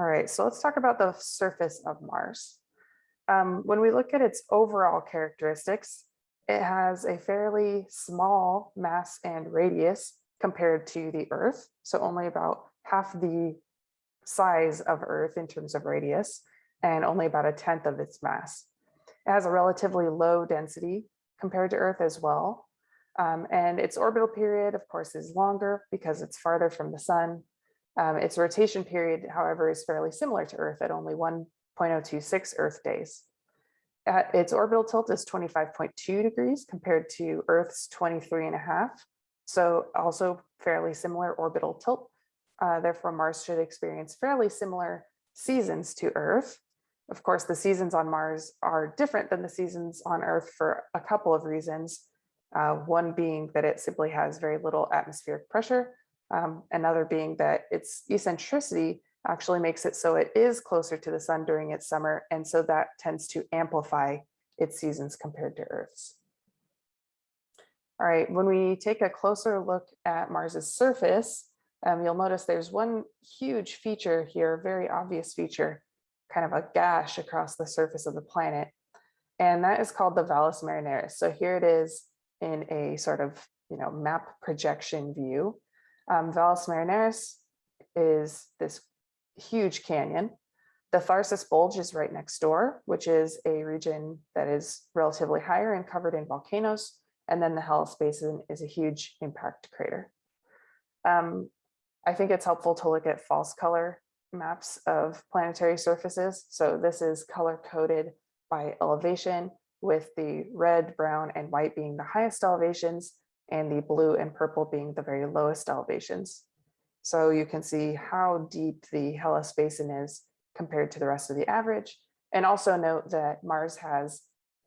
All right, so let's talk about the surface of Mars. Um, when we look at its overall characteristics, it has a fairly small mass and radius compared to the Earth, so only about half the size of Earth in terms of radius, and only about a tenth of its mass. It has a relatively low density compared to Earth as well. Um, and its orbital period, of course, is longer because it's farther from the sun. Um, its rotation period, however, is fairly similar to Earth at only 1.026 Earth days. At its orbital tilt is 25.2 degrees compared to Earth's 23 and a half. So also fairly similar orbital tilt. Uh, therefore, Mars should experience fairly similar seasons to Earth. Of course, the seasons on Mars are different than the seasons on Earth for a couple of reasons. Uh, one being that it simply has very little atmospheric pressure. Um, another being that its eccentricity actually makes it so it is closer to the sun during its summer. And so that tends to amplify its seasons compared to Earth's. All right, when we take a closer look at Mars's surface, um, you'll notice there's one huge feature here, very obvious feature, kind of a gash across the surface of the planet. And that is called the Valles Marineris. So here it is in a sort of, you know, map projection view. Um, Valles Marineris is this huge canyon. The Tharsis Bulge is right next door, which is a region that is relatively higher and covered in volcanoes. And then the Hellas Basin is a huge impact crater. Um, I think it's helpful to look at false color maps of planetary surfaces. So this is color coded by elevation with the red, brown, and white being the highest elevations and the blue and purple being the very lowest elevations. So you can see how deep the Hellas Basin is compared to the rest of the average. And also note that Mars has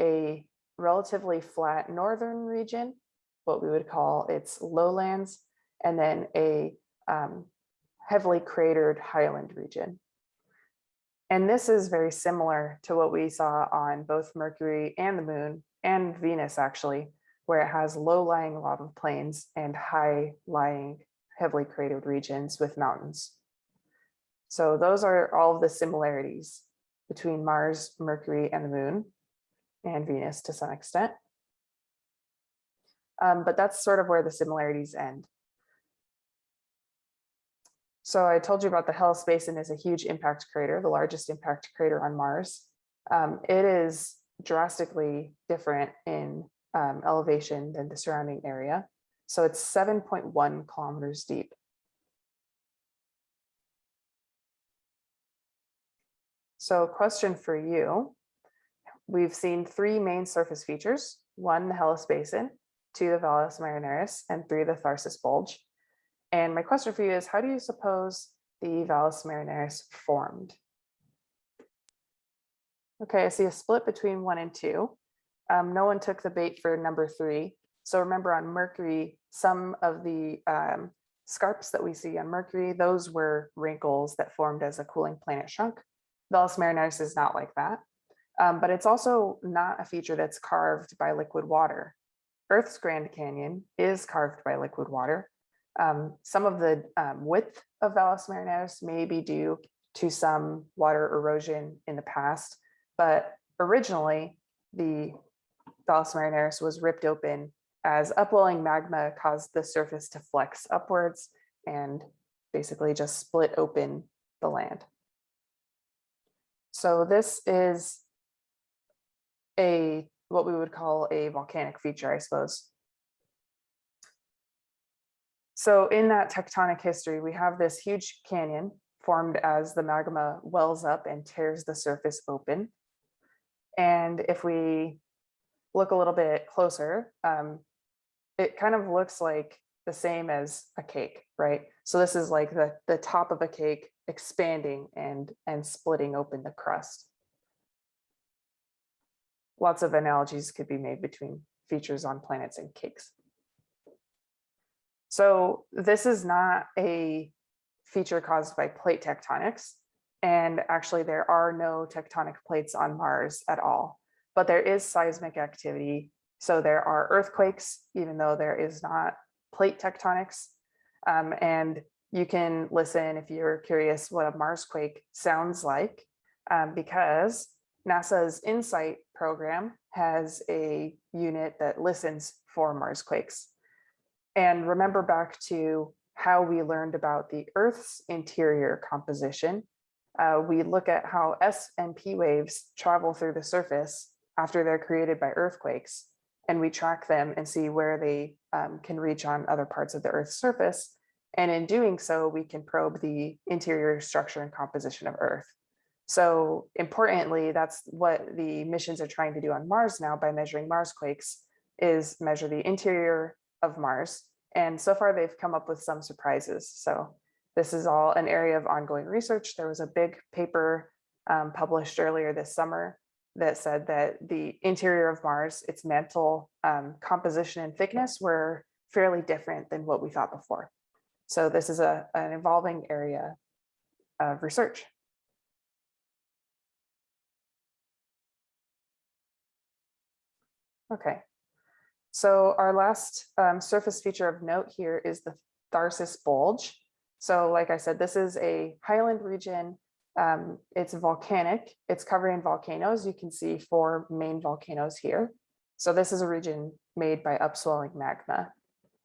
a relatively flat northern region, what we would call its lowlands, and then a um, heavily cratered highland region. And this is very similar to what we saw on both Mercury and the moon and Venus actually, where it has low-lying lava plains and high-lying heavily cratered regions with mountains. So those are all of the similarities between Mars, Mercury, and the moon, and Venus to some extent. Um, but that's sort of where the similarities end. So I told you about the Hellas Basin is a huge impact crater, the largest impact crater on Mars. Um, it is drastically different in um, elevation than the surrounding area. So it's 7.1 kilometers deep. So question for you, we've seen three main surface features, one, the Hellas Basin, two, the Valles Marineris, and three, the Tharsis Bulge. And my question for you is, how do you suppose the Valles Marineris formed? Okay, I see a split between one and two. Um, no one took the bait for number three. So remember on Mercury, some of the um, scarps that we see on Mercury, those were wrinkles that formed as a cooling planet shrunk. Valles Marineris is not like that. Um, but it's also not a feature that's carved by liquid water. Earth's Grand Canyon is carved by liquid water. Um, some of the um, width of Valles Marineris may be due to some water erosion in the past, but originally the Marineris was ripped open as upwelling magma caused the surface to flex upwards and basically just split open the land. So this is a what we would call a volcanic feature, I suppose. So in that tectonic history, we have this huge canyon formed as the magma wells up and tears the surface open. And if we look a little bit closer, um, it kind of looks like the same as a cake, right? So this is like the, the top of a cake expanding and, and splitting open the crust. Lots of analogies could be made between features on planets and cakes. So this is not a feature caused by plate tectonics. And actually there are no tectonic plates on Mars at all, but there is seismic activity. So there are earthquakes, even though there is not plate tectonics. Um, and you can listen if you're curious what a Marsquake sounds like, um, because NASA's InSight program has a unit that listens for Marsquakes. And remember back to how we learned about the Earth's interior composition. Uh, we look at how S and P waves travel through the surface after they're created by earthquakes, and we track them and see where they um, can reach on other parts of the Earth's surface. And in doing so, we can probe the interior structure and composition of Earth. So importantly, that's what the missions are trying to do on Mars now by measuring Mars quakes is measure the interior of Mars. And so far they've come up with some surprises. So this is all an area of ongoing research. There was a big paper um, published earlier this summer that said that the interior of Mars, its mantle um, composition and thickness were fairly different than what we thought before. So this is a, an evolving area of research. Okay, so our last um, surface feature of note here is the Tharsis Bulge. So like I said, this is a highland region. Um, it's volcanic. It's covered in volcanoes. You can see four main volcanoes here. So this is a region made by upswelling magma.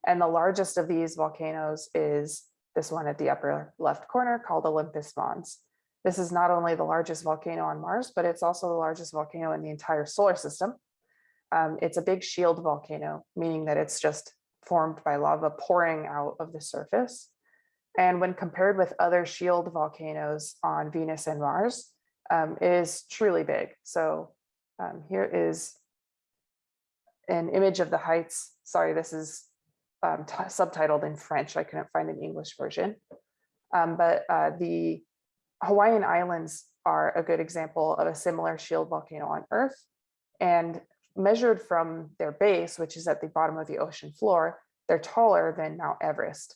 And the largest of these volcanoes is this one at the upper left corner called Olympus Mons. This is not only the largest volcano on Mars, but it's also the largest volcano in the entire solar system. Um, it's a big shield volcano, meaning that it's just formed by lava pouring out of the surface. And when compared with other shield volcanoes on Venus and Mars, um, is truly big. So um, here is an image of the heights. Sorry, this is um, subtitled in French. I couldn't find an English version. Um, but uh, the Hawaiian Islands are a good example of a similar shield volcano on Earth. And measured from their base, which is at the bottom of the ocean floor, they're taller than Mount Everest.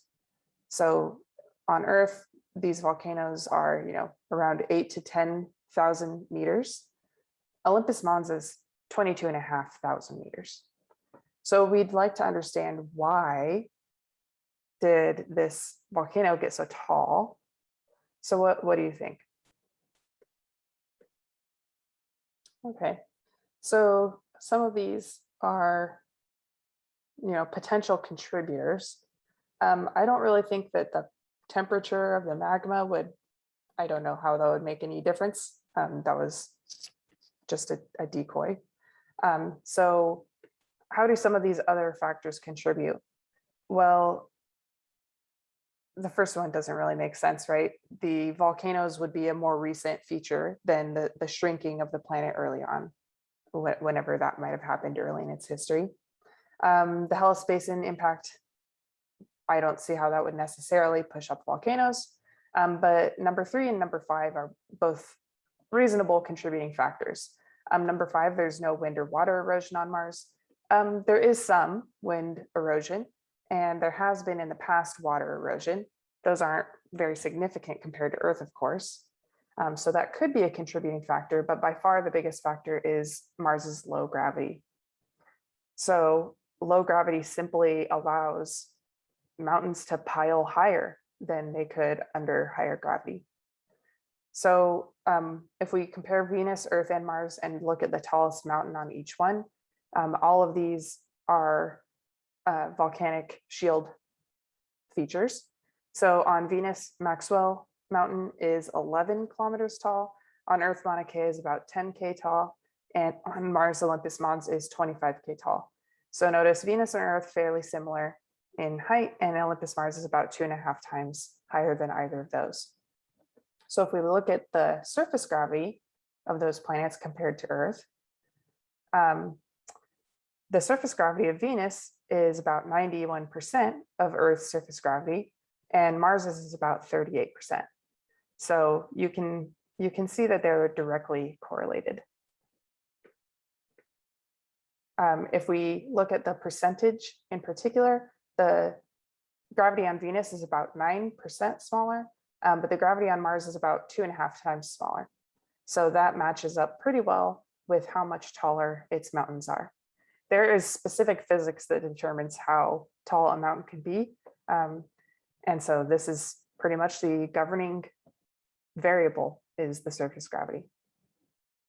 So on Earth, these volcanoes are, you know, around eight to 10,000 meters. Olympus Mons is 22 and a half thousand meters. So we'd like to understand why did this volcano get so tall? So what, what do you think? Okay, so some of these are, you know, potential contributors. Um, I don't really think that the temperature of the magma would, I don't know how that would make any difference. Um, that was just a, a decoy. Um, so how do some of these other factors contribute? Well, the first one doesn't really make sense, right? The volcanoes would be a more recent feature than the, the shrinking of the planet early on whenever that might have happened early in its history. Um, the Hellas Basin impact, I don't see how that would necessarily push up volcanoes. Um, but number three and number five are both reasonable contributing factors. Um, number five, there's no wind or water erosion on Mars. Um, there is some wind erosion, and there has been in the past water erosion. Those aren't very significant compared to Earth, of course. Um, so that could be a contributing factor, but by far the biggest factor is Mars's low gravity. So low gravity simply allows mountains to pile higher than they could under higher gravity. So um, if we compare Venus, Earth, and Mars and look at the tallest mountain on each one, um, all of these are uh, volcanic shield features. So on Venus, Maxwell mountain is 11 kilometers tall. On Earth, Mauna Kea is about 10K tall. And on Mars, Olympus Mons is 25K tall. So notice Venus and Earth fairly similar in height and Olympus Mons is about two and a half times higher than either of those. So if we look at the surface gravity of those planets compared to Earth, um, the surface gravity of Venus is about 91% of Earth's surface gravity and Mars's is about 38%. So you can you can see that they're directly correlated. Um, if we look at the percentage in particular, the gravity on Venus is about 9% smaller, um, but the gravity on Mars is about two and a half times smaller. So that matches up pretty well with how much taller its mountains are. There is specific physics that determines how tall a mountain can be. Um, and so this is pretty much the governing variable is the surface gravity.